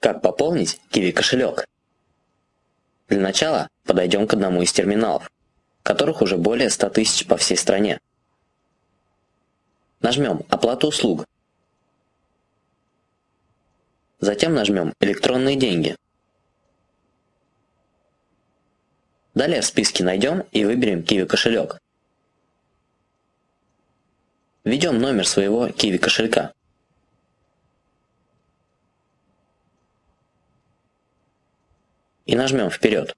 Как пополнить Kiwi кошелек? Для начала подойдем к одному из терминалов, которых уже более 100 тысяч по всей стране. Нажмем «Оплату услуг». Затем нажмем «Электронные деньги». Далее в списке найдем и выберем Kiwi кошелек. Введем номер своего Kiwi кошелька. И нажмем «Вперед».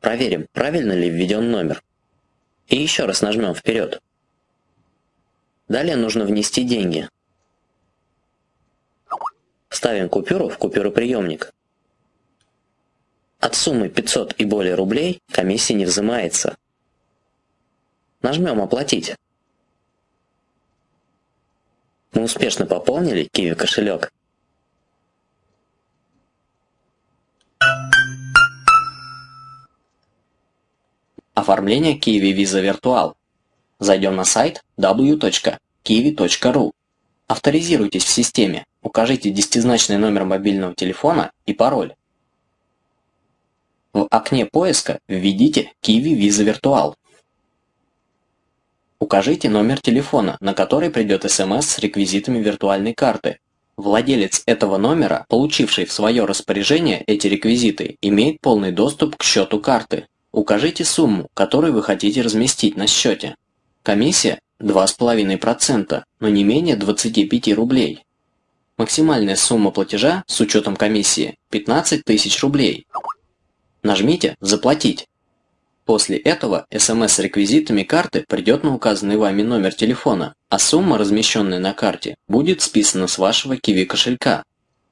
Проверим, правильно ли введен номер. И еще раз нажмем «Вперед». Далее нужно внести деньги. Ставим купюру в купюроприемник. От суммы 500 и более рублей комиссия не взимается. Нажмем «Оплатить». Мы успешно пополнили Kiwi кошелек. Оформление Kiwi Visa Virtual. Зайдем на сайт w.kiwi.ru. Авторизируйтесь в системе, укажите десятизначный номер мобильного телефона и пароль. В окне поиска введите Kiwi Visa Virtual. Укажите номер телефона, на который придет смс с реквизитами виртуальной карты. Владелец этого номера, получивший в свое распоряжение эти реквизиты, имеет полный доступ к счету карты. Укажите сумму, которую вы хотите разместить на счете. Комиссия 2,5%, но не менее 25 рублей. Максимальная сумма платежа с учетом комиссии 15 тысяч рублей. Нажмите «Заплатить». После этого СМС с реквизитами карты придет на указанный вами номер телефона, а сумма, размещенная на карте, будет списана с вашего Kiwi кошелька.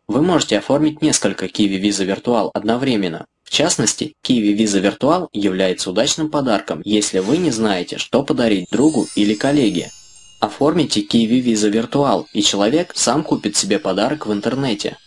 Вы можете оформить несколько Kiwi Visa Virtual одновременно, в частности, Kiwi Visa Virtual является удачным подарком, если вы не знаете, что подарить другу или коллеге. Оформите Kiwi Visa Virtual, и человек сам купит себе подарок в интернете.